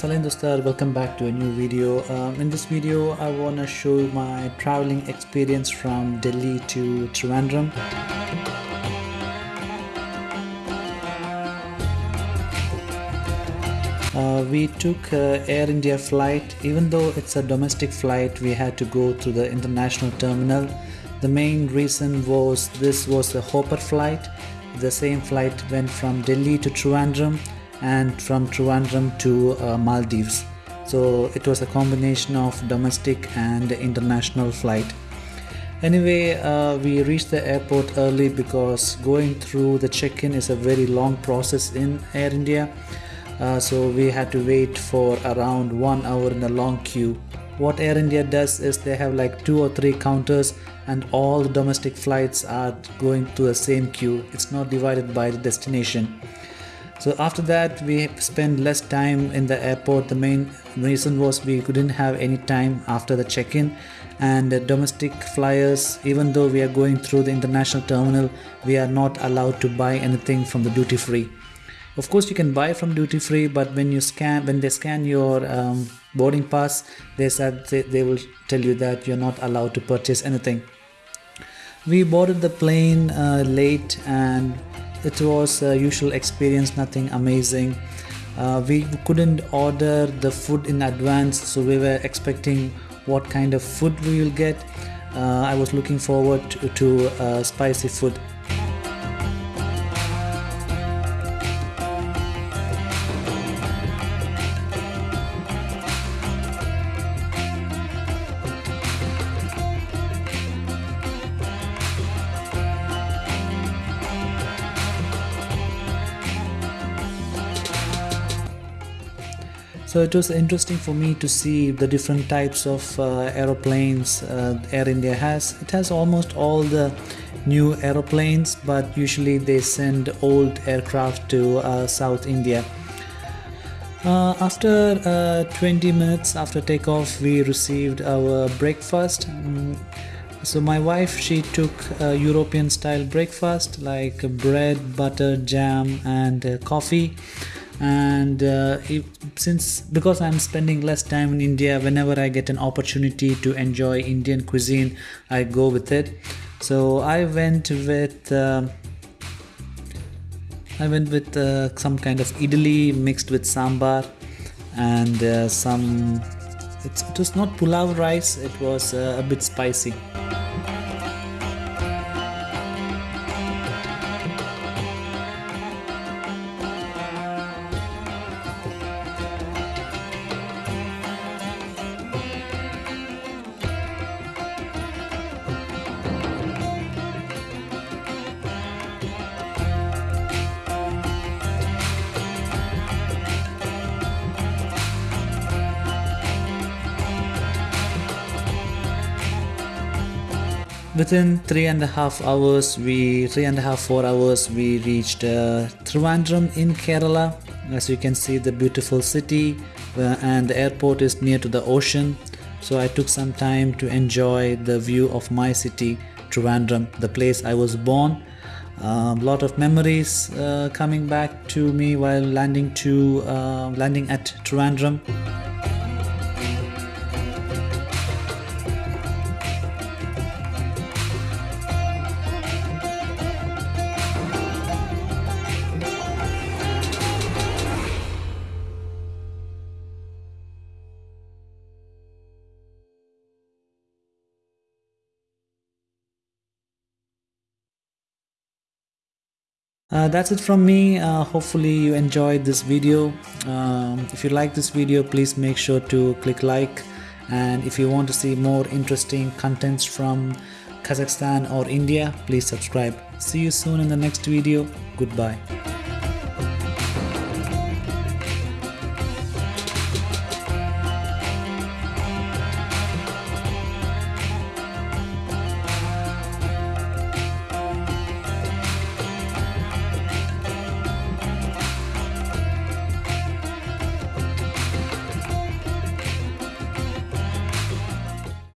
Salim Dostar, welcome back to a new video. Um, in this video, I want to show my traveling experience from Delhi to Trivandrum. Uh, we took uh, Air India flight. Even though it's a domestic flight, we had to go through the international terminal. The main reason was this was a Hopper flight. The same flight went from Delhi to Trivandrum and from Trivandrum to uh, Maldives. So it was a combination of domestic and international flight. Anyway, uh, we reached the airport early because going through the check-in is a very long process in Air India. Uh, so we had to wait for around one hour in a long queue. What Air India does is they have like two or three counters and all the domestic flights are going to the same queue. It's not divided by the destination. So after that, we spent less time in the airport. The main reason was we couldn't have any time after the check-in and domestic flyers, even though we are going through the international terminal, we are not allowed to buy anything from the duty free. Of course, you can buy from duty free, but when you scan, when they scan your um, boarding pass, they said they, they will tell you that you're not allowed to purchase anything. We boarded the plane uh, late and it was a usual experience nothing amazing. Uh, we couldn't order the food in advance so we were expecting what kind of food we will get. Uh, i was looking forward to, to uh, spicy food So it was interesting for me to see the different types of uh, aeroplanes uh, Air India has. It has almost all the new aeroplanes, but usually they send old aircraft to uh, South India. Uh, after uh, 20 minutes after takeoff, we received our breakfast. Mm, so my wife, she took European style breakfast like bread, butter, jam and uh, coffee and uh, if, since because i'm spending less time in india whenever i get an opportunity to enjoy indian cuisine i go with it. So i went with uh, i went with uh, some kind of idli mixed with sambar and uh, some it was not pulao rice it was uh, a bit spicy within three and a half hours we three and a half four hours we reached uh, Trivandrum in Kerala. As you can see the beautiful city uh, and the airport is near to the ocean. So I took some time to enjoy the view of my city Trivandrum the place I was born. A uh, lot of memories uh, coming back to me while landing to uh, landing at Trivandrum Uh, that's it from me. Uh, hopefully you enjoyed this video. Um, if you like this video please make sure to click like. And if you want to see more interesting contents from Kazakhstan or India please subscribe. See you soon in the next video. Goodbye